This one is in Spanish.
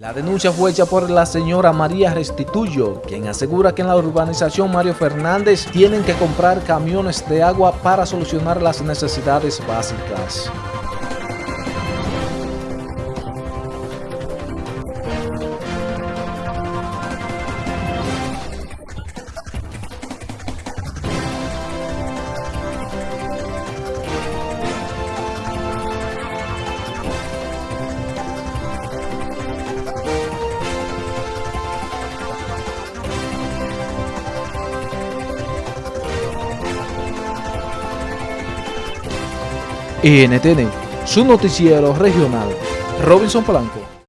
La denuncia fue hecha por la señora María Restituyo, quien asegura que en la urbanización Mario Fernández tienen que comprar camiones de agua para solucionar las necesidades básicas. NTN, su noticiero regional. Robinson Polanco.